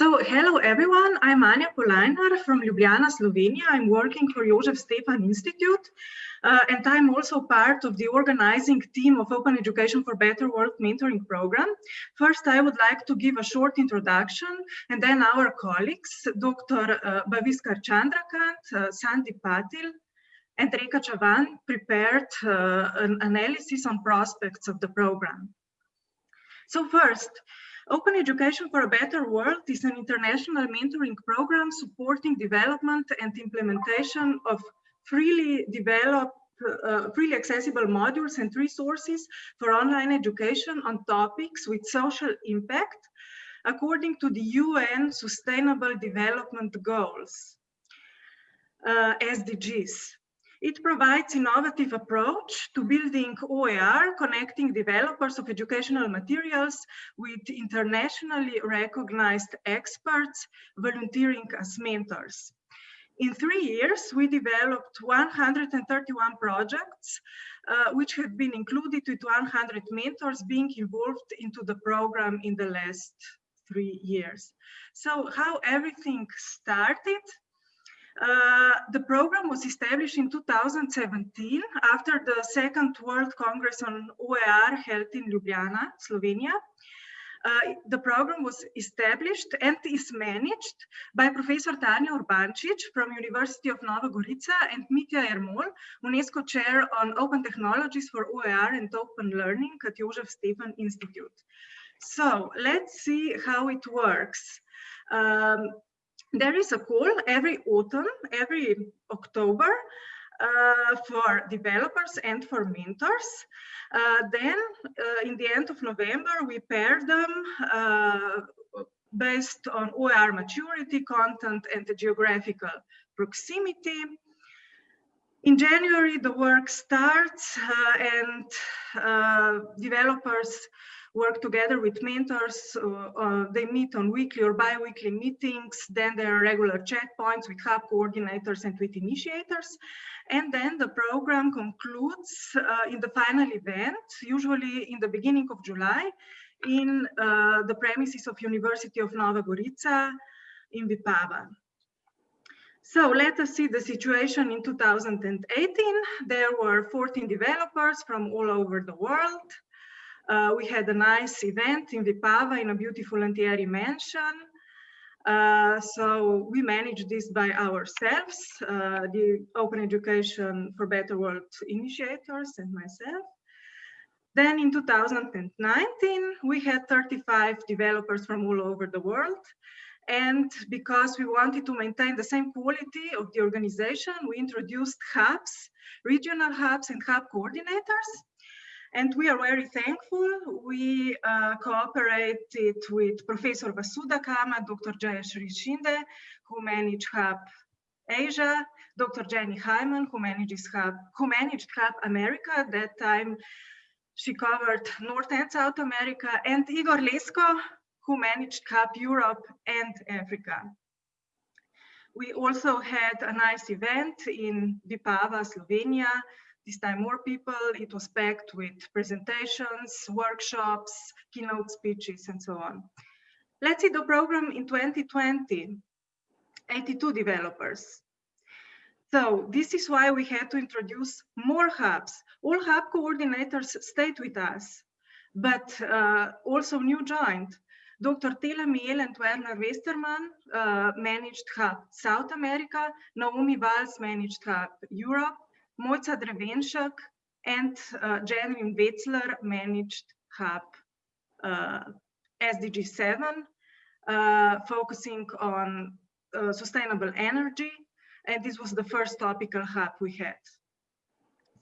So hello everyone, I'm Anja Polajnar from Ljubljana, Slovenia. I'm working for Jožef Stefan Institute uh, and I'm also part of the organizing team of Open Education for Better World mentoring program. First, I would like to give a short introduction and then our colleagues, Dr. Uh, Bhaviskar Chandrakant, uh, Sandeep Patil, and Reka Chavan prepared uh, an analysis on prospects of the program. So first, Open Education for a Better World is an international mentoring program supporting development and implementation of freely developed uh, freely accessible modules and resources for online education on topics with social impact according to the UN Sustainable Development Goals, uh, SDGs. It provides innovative approach to building OER, connecting developers of educational materials with internationally recognized experts volunteering as mentors. In three years, we developed 131 projects, uh, which have been included with 100 mentors being involved into the program in the last three years. So how everything started, uh, the program was established in 2017 after the Second World Congress on OER held in Ljubljana, Slovenia. Uh, the program was established and is managed by Professor Tanja Urbančič from University of Nova Gorica and Mitja Jermol, UNESCO Chair on Open Technologies for OER and Open Learning at Jožef Stefan Institute. So let's see how it works. Um, there is a call every autumn, every October uh, for developers and for mentors. Uh, then uh, in the end of November, we pair them uh, based on OER maturity, content, and the geographical proximity. In January, the work starts uh, and uh, developers work together with mentors. Uh, uh, they meet on weekly or bi-weekly meetings. Then there are regular checkpoints with hub coordinators and with initiators. And then the program concludes uh, in the final event, usually in the beginning of July, in uh, the premises of University of Nova Gorica in Vipava. So let us see the situation in 2018. There were 14 developers from all over the world. Uh, we had a nice event in Vipava in a beautiful Lantieri mansion. Uh, so we managed this by ourselves, uh, the Open Education for Better World initiators and myself. Then in 2019, we had 35 developers from all over the world. And because we wanted to maintain the same quality of the organization, we introduced hubs, regional hubs and hub coordinators. And we are very thankful. We uh, cooperated with Professor Vasudha Kamat, Dr. Jayashri Shinde, who managed Hub Asia, Dr. Jenny Hyman, who manages Hub, who managed Hub America. At that time, she covered North and South America, and Igor Lesko, who managed Hub Europe and Africa. We also had a nice event in Vipava, Slovenia, this time more people. It was packed with presentations, workshops, keynote speeches, and so on. Let's see the program in 2020, 82 developers. So this is why we had to introduce more hubs. All hub coordinators stayed with us, but uh, also new joined. Dr. Tel Amiel and Werner Westermann uh, managed Hub South America, Naomi Valls managed Hub Europe, Mojca Drevenšek and uh, Janine Wetzler managed Hub uh, SDG 7, uh, focusing on uh, sustainable energy. And this was the first topical hub we had.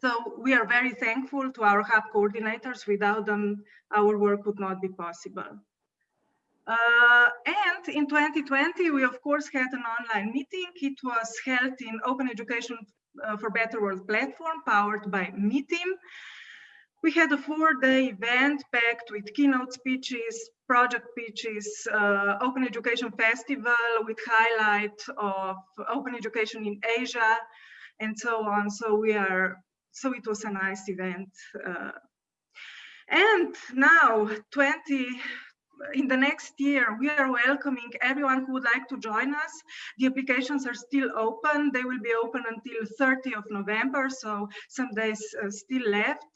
So we are very thankful to our hub coordinators. Without them, our work would not be possible. Uh, and in 2020, we of course had an online meeting. It was held in Open Education for Better World platform powered by MeTeam. We had a four-day event packed with keynote speeches, project pitches, uh, Open Education Festival with highlight of open education in Asia, and so on. So we are, so it was a nice event. Uh, and now 20, in the next year, we are welcoming everyone who would like to join us. The applications are still open. They will be open until 30 of November, so some days uh, still left.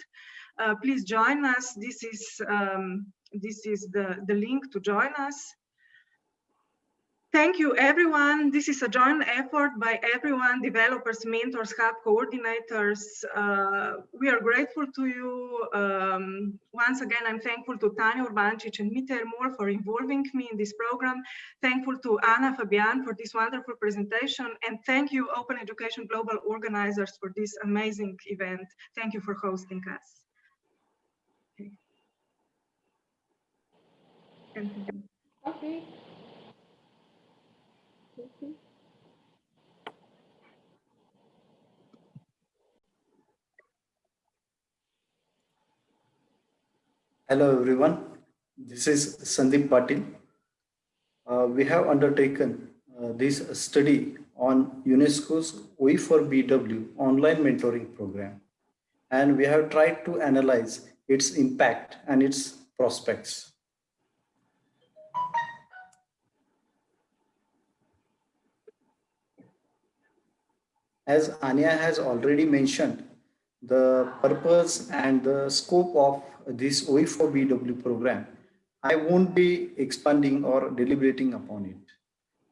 Uh, please join us. This is um, this is the, the link to join us. Thank you, everyone. This is a joint effort by everyone, developers, mentors, hub coordinators. Uh, we are grateful to you. Um, once again, I'm thankful to Tanja Urbančič and Mitja Jermol for involving me in this program. Thankful to Anna Fabian for this wonderful presentation. And thank you, Open Education Global organizers for this amazing event. Thank you for hosting us. Okay. Hello everyone, this is Sandeep Patil. Uh, we have undertaken uh, this study on UNESCO's OE4BW online mentoring program and we have tried to analyze its impact and its prospects. As Anja has already mentioned, the purpose and the scope of this OE4BW program, I won't be expanding or deliberating upon it.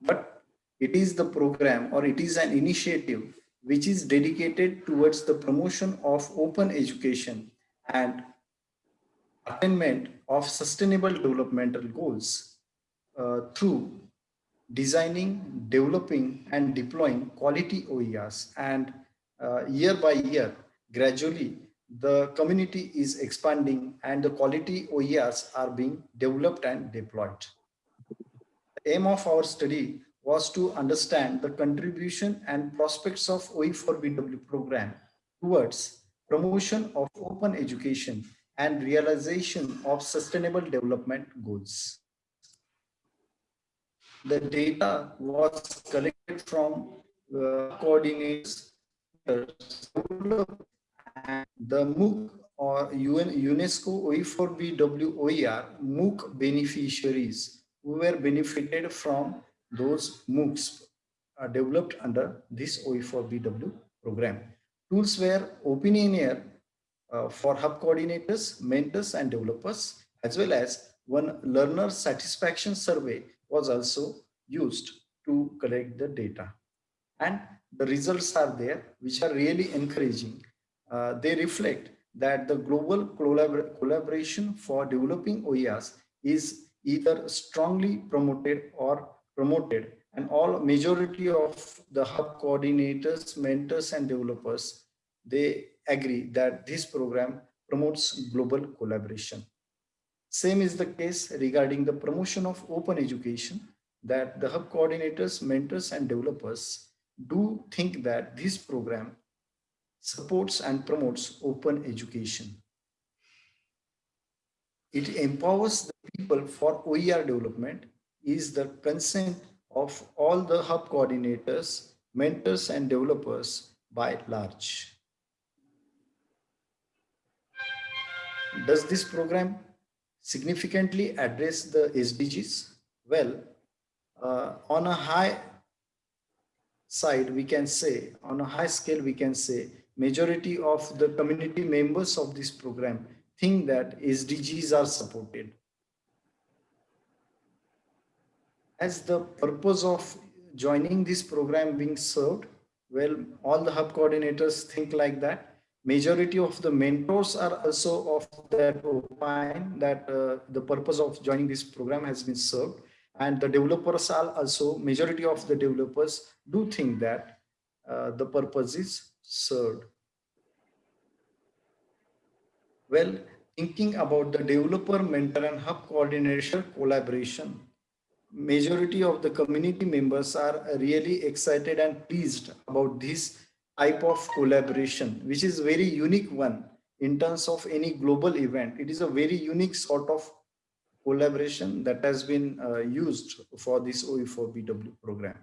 But it is the program or it is an initiative which is dedicated towards the promotion of open education and attainment of sustainable developmental goals uh, through designing, developing, and deploying quality OERs. And uh, year by year, gradually, the community is expanding and the quality OERs are being developed and deployed. The aim of our study was to understand the contribution and prospects of OE4BW program towards promotion of open education and realization of sustainable development goals the data was collected from uh, coordinates and the MOOC or UN, UNESCO OE4BW OER MOOC beneficiaries who were benefited from those MOOCs developed under this OE4BW program. Tools were Opinioneer uh, for hub coordinators, mentors, and developers, as well as one learner satisfaction survey was also used to collect the data. And the results are there, which are really encouraging. Uh, they reflect that the global collabor collaboration for developing OERs is either strongly promoted or promoted and all majority of the hub coordinators, mentors and developers, they agree that this program promotes global collaboration. Same is the case regarding the promotion of open education that the hub coordinators, mentors, and developers do think that this program supports and promotes open education. It empowers the people for OER development is the consent of all the hub coordinators, mentors, and developers by large. Does this program significantly address the SDGs? Well, uh, on a high side, we can say, on a high scale, we can say, majority of the community members of this program think that SDGs are supported. As the purpose of joining this program being served, well, all the hub coordinators think like that majority of the mentors are also of that opine that uh, the purpose of joining this program has been served. And the developers are also majority of the developers do think that uh, the purpose is served. Well thinking about the developer mentor and hub coordination collaboration majority of the community members are really excited and pleased about this type of collaboration, which is very unique one in terms of any global event. It is a very unique sort of collaboration that has been uh, used for this OE4BW program.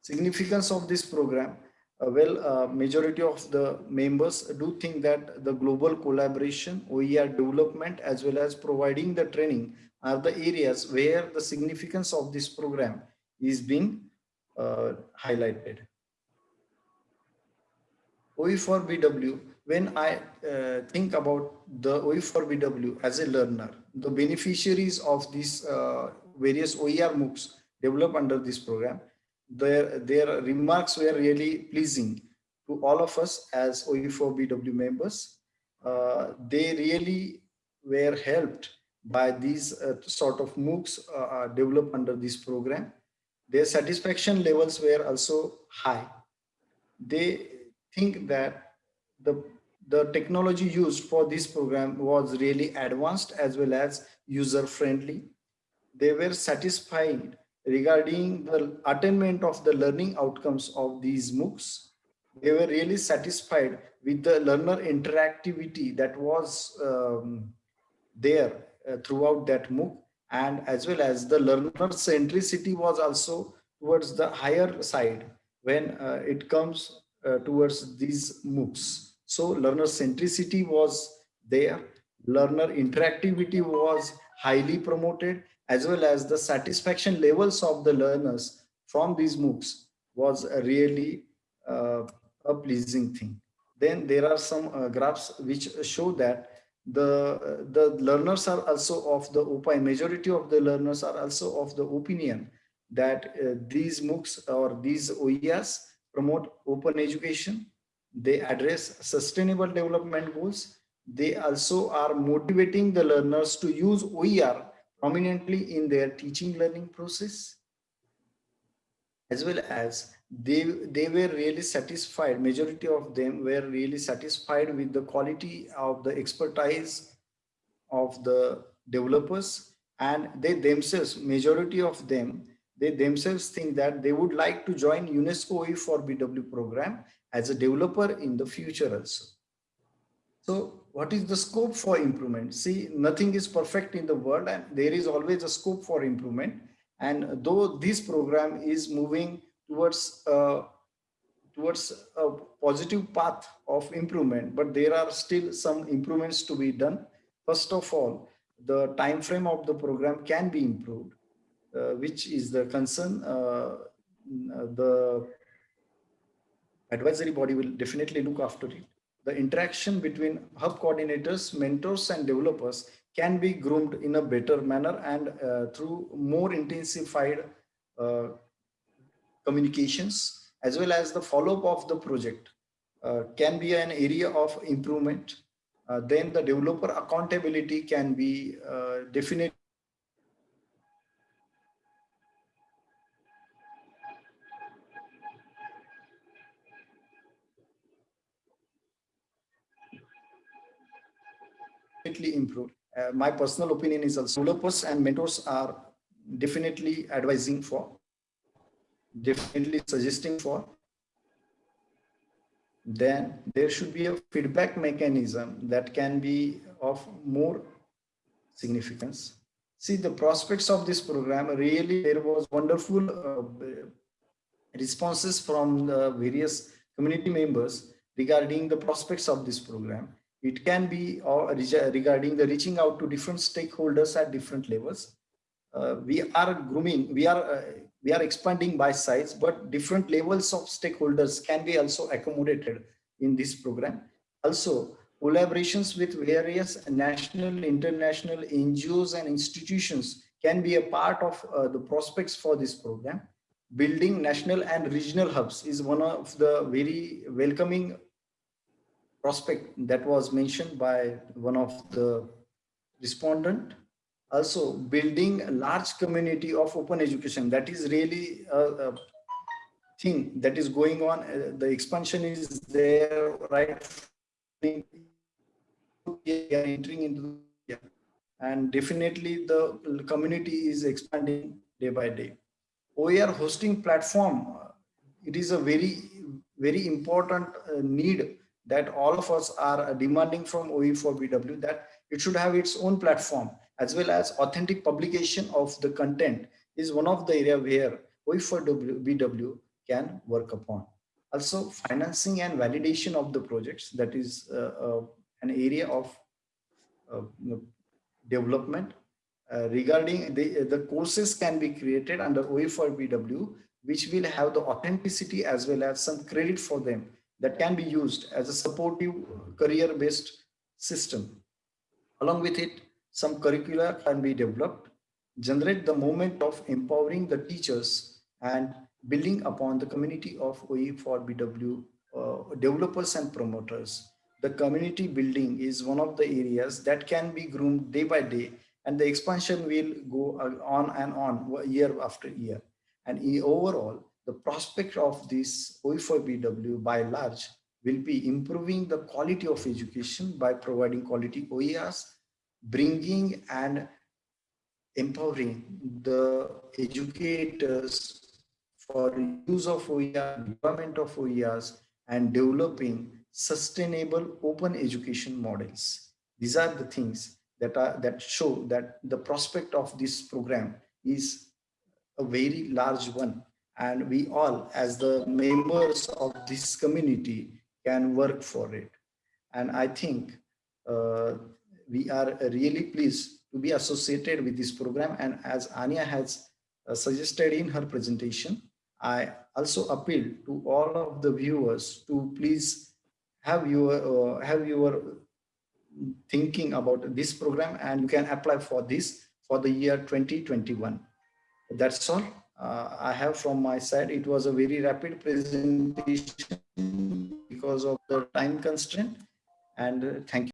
Significance of this program, uh, well, uh, majority of the members do think that the global collaboration, OER development, as well as providing the training are the areas where the significance of this program is being uh, highlighted. OE4BW, when I uh, think about the OE4BW as a learner, the beneficiaries of these uh, various OER MOOCs developed under this program, their, their remarks were really pleasing to all of us as OE4BW members. Uh, they really were helped by these uh, sort of MOOCs uh, uh, developed under this program. Their satisfaction levels were also high. They think that the, the technology used for this program was really advanced as well as user friendly. They were satisfied regarding the attainment of the learning outcomes of these MOOCs. They were really satisfied with the learner interactivity that was um, there uh, throughout that MOOC and as well as the learner centricity was also towards the higher side when uh, it comes uh, towards these MOOCs. So learner centricity was there, learner interactivity was highly promoted as well as the satisfaction levels of the learners from these MOOCs was really uh, a pleasing thing. Then there are some uh, graphs which show that the the learners are also of the opinion majority of the learners are also of the opinion that uh, these moocs or these oers promote open education. They address sustainable development goals. They also are motivating the learners to use oer prominently in their teaching learning process. As well as they they were really satisfied majority of them were really satisfied with the quality of the expertise of the developers. And they themselves majority of them they themselves think that they would like to join unesco oe4bw program as a developer in the future also. So what is the scope for improvement? See nothing is perfect in the world and there is always a scope for improvement. And though this program is moving towards uh, towards a positive path of improvement but there are still some improvements to be done. First of all the time frame of the program can be improved which is the concern uh, the advisory body will definitely look after it the interaction between hub coordinators mentors and developers can be groomed in a better manner and uh, through more intensified uh, communications as well as the follow-up of the project uh, can be an area of improvement. Uh, then the developer accountability can be uh, definitely improved. Uh, my personal opinion is also developers and mentors are definitely advising for definitely suggesting for. Then there should be a feedback mechanism that can be of more significance. See the prospects of this program really there was wonderful uh, responses from the various community members regarding the prospects of this program it can be uh, regarding the reaching out to different stakeholders at different levels uh, we are grooming we are uh, we are expanding by size, but different levels of stakeholders can be also accommodated in this program. Also, collaborations with various national, international NGOs and institutions can be a part of uh, the prospects for this program. Building national and regional hubs is one of the very welcoming prospect that was mentioned by one of the respondent. Also building a large community of open education that is really a, a thing that is going on. Uh, the expansion is there right entering into and definitely the community is expanding day by day. OER hosting platform uh, it is a very very important uh, need that all of us are demanding from OE4BW that it should have its own platform as well as authentic publication of the content is one of the area where OE4BW can work upon. Also financing and validation of the projects that is uh, uh, an area of uh, development uh, regarding the, the courses can be created under OE4BW, which will have the authenticity as well as some credit for them that can be used as a supportive career-based system. Along with it, some curricula can be developed, generate the moment of empowering the teachers and building upon the community of OE4BW uh, developers and promoters. The community building is one of the areas that can be groomed day by day and the expansion will go uh, on and on year after year. And overall, the prospect of this OE4BW by large will be improving the quality of education by providing quality OERs, bringing and empowering the educators for use of OER, development of OERs, and developing sustainable open education models. These are the things that are that show that the prospect of this program is a very large one and we all as the members of this community can work for it. And i think uh, we are really pleased to be associated with this program. And as Anja has uh, suggested in her presentation i also appeal to all of the viewers to please have your uh, have your thinking about this program. And you can apply for this for the year 2021 that's all uh, I have from my side. It was a very rapid presentation because of the time constraint and uh, thank you.